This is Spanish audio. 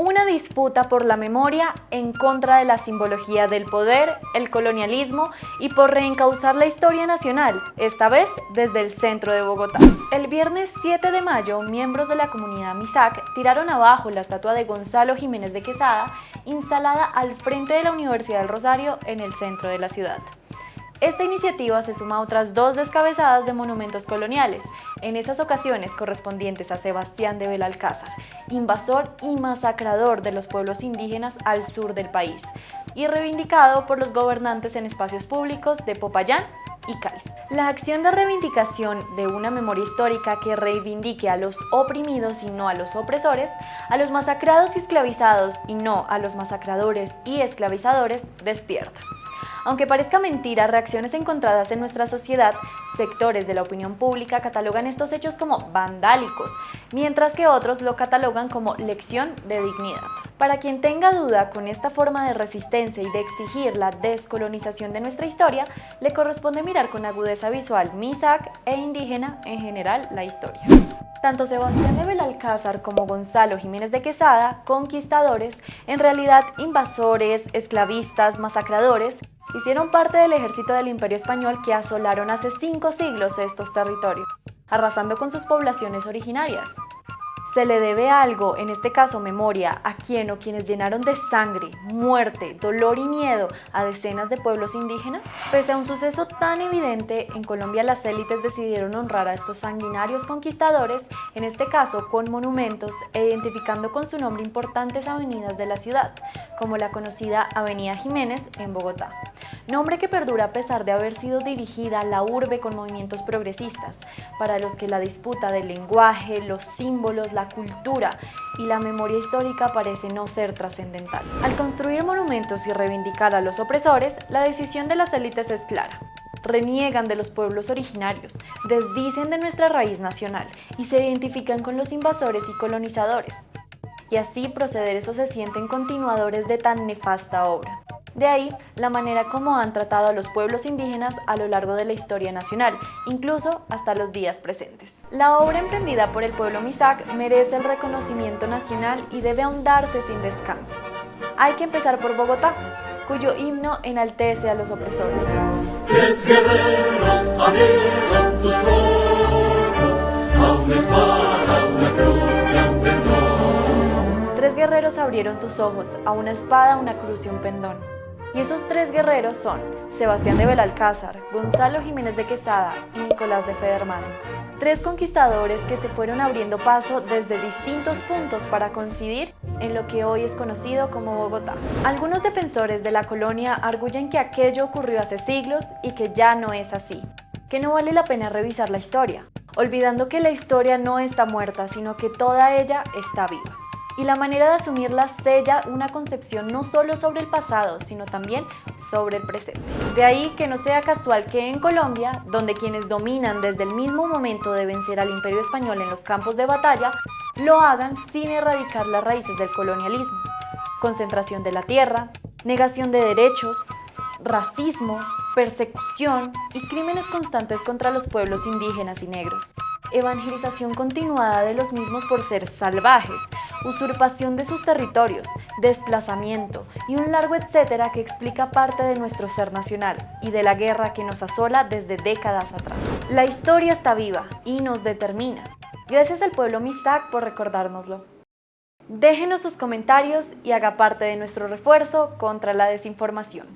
una disputa por la memoria en contra de la simbología del poder, el colonialismo y por reencauzar la historia nacional, esta vez desde el centro de Bogotá. El viernes 7 de mayo, miembros de la comunidad Misac tiraron abajo la estatua de Gonzalo Jiménez de Quesada, instalada al frente de la Universidad del Rosario en el centro de la ciudad. Esta iniciativa se suma a otras dos descabezadas de monumentos coloniales, en esas ocasiones correspondientes a Sebastián de Belalcázar, invasor y masacrador de los pueblos indígenas al sur del país, y reivindicado por los gobernantes en espacios públicos de Popayán y Cali. La acción de reivindicación de una memoria histórica que reivindique a los oprimidos y no a los opresores, a los masacrados y esclavizados y no a los masacradores y esclavizadores, despierta. Aunque parezca mentira, reacciones encontradas en nuestra sociedad, sectores de la opinión pública catalogan estos hechos como vandálicos, mientras que otros lo catalogan como lección de dignidad. Para quien tenga duda con esta forma de resistencia y de exigir la descolonización de nuestra historia, le corresponde mirar con agudeza visual MISAC e indígena en general la historia. Tanto Sebastián de Belalcázar como Gonzalo Jiménez de Quesada, conquistadores, en realidad invasores, esclavistas, masacradores, hicieron parte del ejército del Imperio Español que asolaron hace cinco siglos estos territorios, arrasando con sus poblaciones originarias. Se le debe algo, en este caso memoria, a quien o quienes llenaron de sangre, muerte, dolor y miedo a decenas de pueblos indígenas. Pese a un suceso tan evidente, en Colombia las élites decidieron honrar a estos sanguinarios conquistadores, en este caso con monumentos e identificando con su nombre importantes avenidas de la ciudad, como la conocida Avenida Jiménez en Bogotá nombre que perdura a pesar de haber sido dirigida a la urbe con movimientos progresistas, para los que la disputa del lenguaje, los símbolos, la cultura y la memoria histórica parece no ser trascendental. Al construir monumentos y reivindicar a los opresores, la decisión de las élites es clara reniegan de los pueblos originarios, desdicen de nuestra raíz nacional y se identifican con los invasores y colonizadores. Y así proceder eso se sienten continuadores de tan nefasta obra. De ahí la manera como han tratado a los pueblos indígenas a lo largo de la historia nacional, incluso hasta los días presentes. La obra emprendida por el pueblo Misak merece el reconocimiento nacional y debe ahondarse sin descanso. Hay que empezar por Bogotá, cuyo himno enaltece a los opresores. Tres guerreros abrieron sus ojos, a una espada, una cruz y un pendón. Y esos tres guerreros son Sebastián de Belalcázar, Gonzalo Jiménez de Quesada y Nicolás de Federman. Tres conquistadores que se fueron abriendo paso desde distintos puntos para coincidir en lo que hoy es conocido como Bogotá. Algunos defensores de la colonia arguyen que aquello ocurrió hace siglos y que ya no es así, que no vale la pena revisar la historia, olvidando que la historia no está muerta, sino que toda ella está viva y la manera de asumirla sella una concepción no solo sobre el pasado, sino también sobre el presente. De ahí que no sea casual que en Colombia, donde quienes dominan desde el mismo momento de vencer al imperio español en los campos de batalla, lo hagan sin erradicar las raíces del colonialismo. Concentración de la tierra, negación de derechos, racismo, persecución y crímenes constantes contra los pueblos indígenas y negros. Evangelización continuada de los mismos por ser salvajes, usurpación de sus territorios, desplazamiento y un largo etcétera que explica parte de nuestro ser nacional y de la guerra que nos asola desde décadas atrás. La historia está viva y nos determina. Gracias al pueblo Misak por recordárnoslo. Déjenos sus comentarios y haga parte de nuestro refuerzo contra la desinformación.